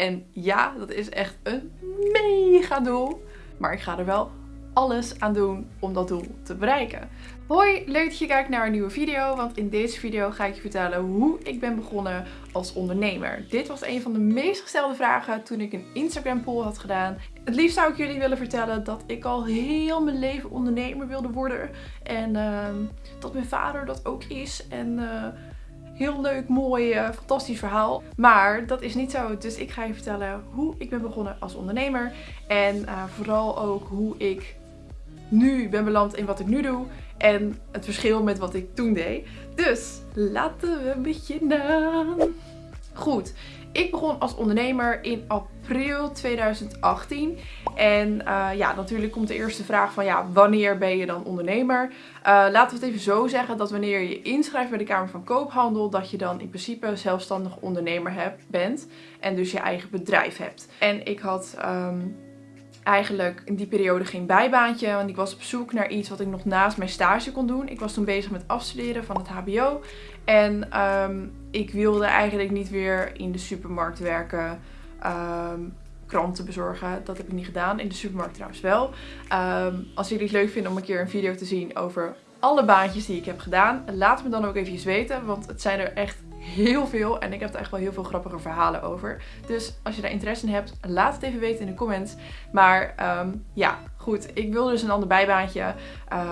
En ja, dat is echt een mega doel. Maar ik ga er wel alles aan doen om dat doel te bereiken. Hoi, leuk dat je kijkt naar een nieuwe video, want in deze video ga ik je vertellen hoe ik ben begonnen als ondernemer. Dit was een van de meest gestelde vragen toen ik een Instagram poll had gedaan. Het liefst zou ik jullie willen vertellen dat ik al heel mijn leven ondernemer wilde worden. En uh, dat mijn vader dat ook is. En... Uh, heel leuk, mooi, uh, fantastisch verhaal. Maar dat is niet zo. Dus ik ga je vertellen hoe ik ben begonnen als ondernemer. En uh, vooral ook hoe ik nu ben beland in wat ik nu doe. En het verschil met wat ik toen deed. Dus laten we beginnen. Goed, ik begon als ondernemer in april 2018. En uh, ja, natuurlijk komt de eerste vraag van ja, wanneer ben je dan ondernemer? Uh, laten we het even zo zeggen dat wanneer je inschrijft bij de Kamer van Koophandel, dat je dan in principe zelfstandig ondernemer hebt, bent. En dus je eigen bedrijf hebt. En ik had... Um, eigenlijk in die periode geen bijbaantje. Want ik was op zoek naar iets wat ik nog naast mijn stage kon doen. Ik was toen bezig met afstuderen van het hbo. En um, ik wilde eigenlijk niet weer in de supermarkt werken. Um, kranten bezorgen. Dat heb ik niet gedaan. In de supermarkt trouwens wel. Um, als jullie het leuk vinden om een keer een video te zien over alle baantjes die ik heb gedaan. Laat me dan ook even weten. Want het zijn er echt heel veel. En ik heb er echt wel heel veel grappige verhalen over. Dus als je daar interesse in hebt, laat het even weten in de comments. Maar um, ja, goed. Ik wilde dus een ander bijbaantje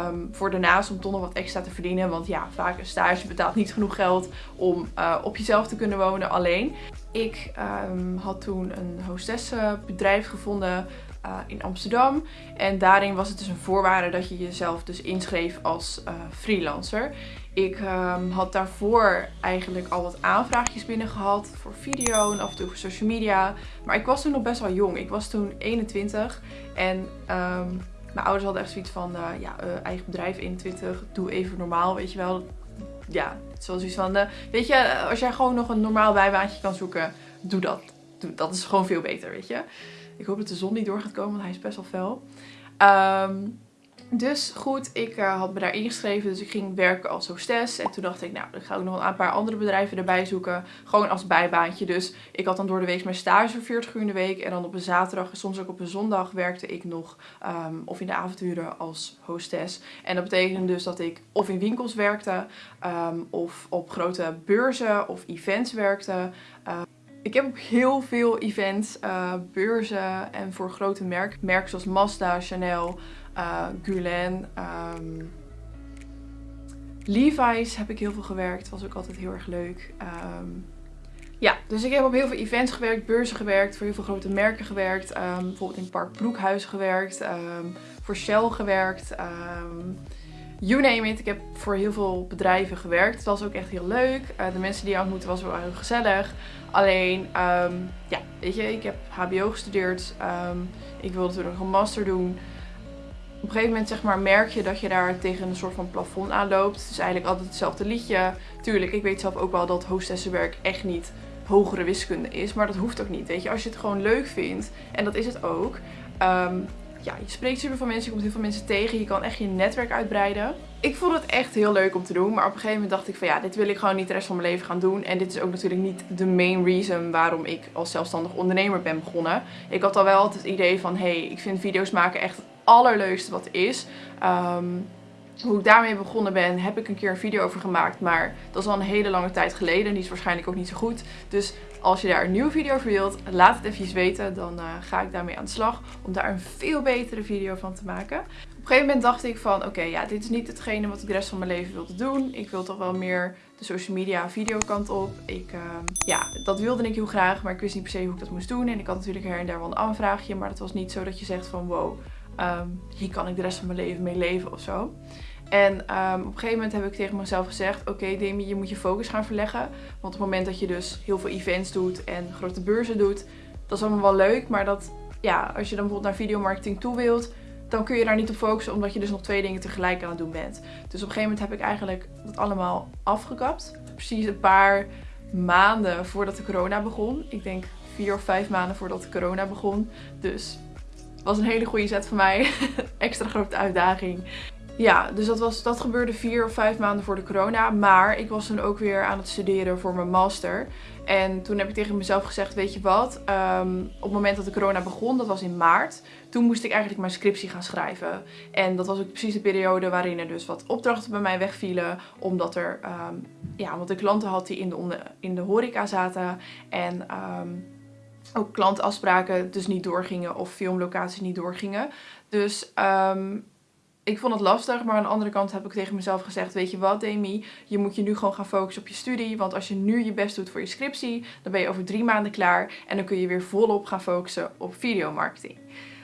um, voor daarnaast om toch nog wat extra te verdienen. Want ja, vaak een stage betaalt niet genoeg geld om uh, op jezelf te kunnen wonen alleen. Ik um, had toen een hostessenbedrijf gevonden uh, in Amsterdam. En daarin was het dus een voorwaarde dat je jezelf dus inschreef als uh, freelancer. Ik um, had daarvoor eigenlijk al wat aanvraagjes binnen gehad voor video en af en toe voor social media. Maar ik was toen nog best wel jong. Ik was toen 21 en um, mijn ouders hadden echt zoiets van, uh, ja, eigen bedrijf 21, doe even normaal, weet je wel. Ja, zoals iets van, weet je, als jij gewoon nog een normaal bijbaantje kan zoeken, doe dat. Dat is gewoon veel beter, weet je. Ik hoop dat de zon niet door gaat komen, want hij is best wel fel. Um, dus goed, ik uh, had me daar ingeschreven. Dus ik ging werken als hostess. En toen dacht ik, nou, dan ga ik nog een paar andere bedrijven erbij zoeken. Gewoon als bijbaantje. Dus ik had dan door de week mijn stage voor 40 uur in de week. En dan op een zaterdag en soms ook op een zondag werkte ik nog. Um, of in de avonturen als hostess. En dat betekende dus dat ik of in winkels werkte. Um, of op grote beurzen of events werkte. Ik heb op heel veel events, uh, beurzen en voor grote merken, merken zoals Mazda, Chanel, uh, Gulen, um, Levi's heb ik heel veel gewerkt. Was ook altijd heel erg leuk. Um, ja, dus ik heb op heel veel events gewerkt, beurzen gewerkt, voor heel veel grote merken gewerkt. Um, bijvoorbeeld in Park Broekhuis gewerkt, voor Shell gewerkt. You name it. Ik heb voor heel veel bedrijven gewerkt. Het was ook echt heel leuk. Uh, de mensen die ik ontmoette was wel heel gezellig. Alleen, um, ja, weet je, ik heb hbo gestudeerd. Um, ik wilde toen nog een master doen. Op een gegeven moment zeg maar, merk je dat je daar tegen een soort van plafond aanloopt. Het is eigenlijk altijd hetzelfde liedje. Tuurlijk, ik weet zelf ook wel dat hostessenwerk echt niet hogere wiskunde is. Maar dat hoeft ook niet, weet je. Als je het gewoon leuk vindt, en dat is het ook... Um, ja, je spreekt super veel mensen, je komt heel veel mensen tegen. Je kan echt je netwerk uitbreiden. Ik vond het echt heel leuk om te doen. Maar op een gegeven moment dacht ik van ja, dit wil ik gewoon niet de rest van mijn leven gaan doen. En dit is ook natuurlijk niet de main reason waarom ik als zelfstandig ondernemer ben begonnen. Ik had al wel het idee van hé, hey, ik vind video's maken echt het allerleukste wat is. Um, hoe ik daarmee begonnen ben, heb ik een keer een video over gemaakt. Maar dat is al een hele lange tijd geleden. Die is waarschijnlijk ook niet zo goed. Dus als je daar een nieuwe video voor wilt, laat het even weten. Dan uh, ga ik daarmee aan de slag. Om daar een veel betere video van te maken. Op een gegeven moment dacht ik van, oké, ja, dit is niet hetgene wat ik de rest van mijn leven wilde doen. Ik wil toch wel meer de social media videokant op. Ik, uh, ja, dat wilde ik heel graag. Maar ik wist niet per se hoe ik dat moest doen. En ik had natuurlijk her en daar wel een aanvraagje. Maar het was niet zo dat je zegt van, wow, um, hier kan ik de rest van mijn leven mee leven of zo. En um, op een gegeven moment heb ik tegen mezelf gezegd, oké okay, Demi, je moet je focus gaan verleggen. Want op het moment dat je dus heel veel events doet en grote beurzen doet, dat is allemaal wel leuk. Maar dat, ja, als je dan bijvoorbeeld naar videomarketing toe wilt, dan kun je daar niet op focussen, omdat je dus nog twee dingen tegelijk aan het doen bent. Dus op een gegeven moment heb ik eigenlijk dat allemaal afgekapt. Precies een paar maanden voordat de corona begon. Ik denk vier of vijf maanden voordat de corona begon. Dus was een hele goede zet voor mij. Extra grote uitdaging. Ja, dus dat, was, dat gebeurde vier of vijf maanden voor de corona. Maar ik was toen ook weer aan het studeren voor mijn master. En toen heb ik tegen mezelf gezegd, weet je wat, ehm, op het moment dat de corona begon, dat was in maart, toen moest ik eigenlijk mijn scriptie gaan schrijven. En dat was ook precies de periode waarin er dus wat opdrachten bij mij wegvielen, omdat er, um, ja, omdat ik klanten had die in de, in de horeca zaten en... Um, ook klantafspraken dus niet doorgingen of filmlocaties niet doorgingen. Dus ik vond het lastig, maar aan de andere kant heb ik tegen mezelf gezegd, weet je wat Demi, je moet je nu gewoon gaan focussen op je studie, want als je nu je best doet voor je scriptie, dan ben je over drie maanden klaar en dan kun je weer volop gaan focussen op videomarketing.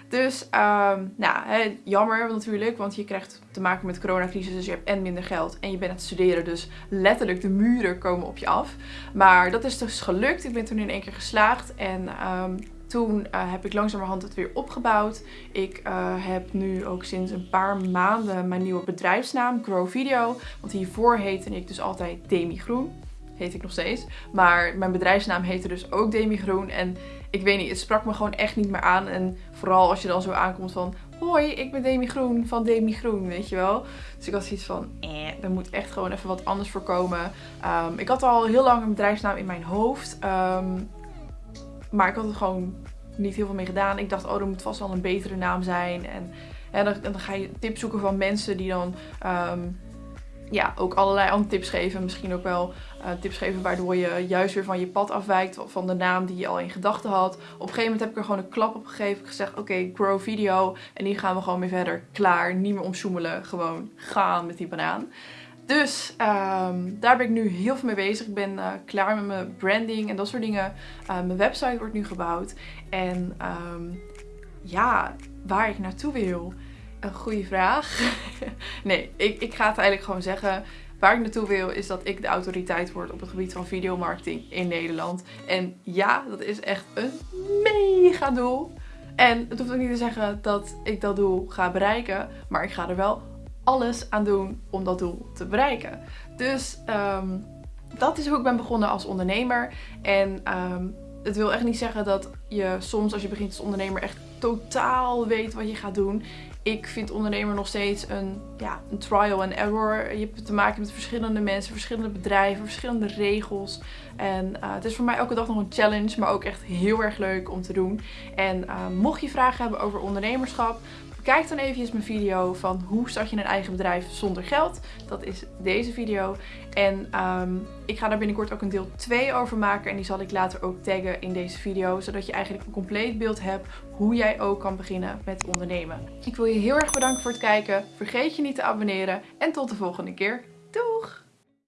Dus, um, nou, jammer natuurlijk, want je krijgt te maken met de coronacrisis, dus je hebt en minder geld en je bent aan het studeren, dus letterlijk de muren komen op je af. Maar dat is dus gelukt, ik ben toen in één keer geslaagd en um, toen uh, heb ik langzamerhand het weer opgebouwd. Ik uh, heb nu ook sinds een paar maanden mijn nieuwe bedrijfsnaam, Grow Video. Want hiervoor heette ik dus altijd Demi Groen. Heet ik nog steeds. Maar mijn bedrijfsnaam heette dus ook Demi Groen. En ik weet niet, het sprak me gewoon echt niet meer aan. En vooral als je dan zo aankomt van... Hoi, ik ben Demi Groen van Demi Groen, weet je wel. Dus ik had zoiets van, eh, er moet echt gewoon even wat anders voor komen. Um, ik had al heel lang een bedrijfsnaam in mijn hoofd. Um, maar ik had er gewoon niet heel veel mee gedaan. Ik dacht, oh, er moet vast wel een betere naam zijn. En, en dan, ga je tips zoeken van mensen die dan um, ja, ook allerlei andere tips geven. Misschien ook wel uh, tips geven waardoor je juist weer van je pad afwijkt. Van de naam die je al in gedachten had. Op een gegeven moment heb ik er gewoon een klap op gegeven. Ik gezegd, oké, okay, grow video. En die gaan we gewoon weer verder. Klaar, niet meer omzoemelen. Gewoon gaan met die banaan. Dus um, daar ben ik nu heel veel mee bezig. Ik ben uh, klaar met mijn branding en dat soort dingen. Uh, mijn website wordt nu gebouwd. En um, ja, waar ik naartoe wil. Een goede vraag. nee, ik, ik ga het eigenlijk gewoon zeggen. Waar ik naartoe wil is dat ik de autoriteit word op het gebied van videomarketing in Nederland. En ja, dat is echt een mega doel. En het hoeft ook niet te zeggen dat ik dat doel ga bereiken. Maar ik ga er wel alles aan doen om dat doel te bereiken. Dus um, dat is hoe ik ben begonnen als ondernemer. En um, het wil echt niet zeggen dat je soms als je begint als ondernemer echt totaal weet wat je gaat doen. Ik vind ondernemer nog steeds een, ja, een trial and error. Je hebt te maken met verschillende mensen, verschillende bedrijven, verschillende regels. En uh, het is voor mij elke dag nog een challenge, maar ook echt heel erg leuk om te doen. En uh, mocht je vragen hebben over ondernemerschap, Kijk dan eventjes mijn video van hoe start je een eigen bedrijf zonder geld. Dat is deze video. En um, ik ga daar binnenkort ook een deel 2 over maken. En die zal ik later ook taggen in deze video. Zodat je eigenlijk een compleet beeld hebt hoe jij ook kan beginnen met ondernemen. Ik wil je heel erg bedanken voor het kijken. Vergeet je niet te abonneren. En tot de volgende keer. Doeg!